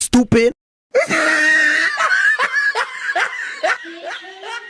Stupid.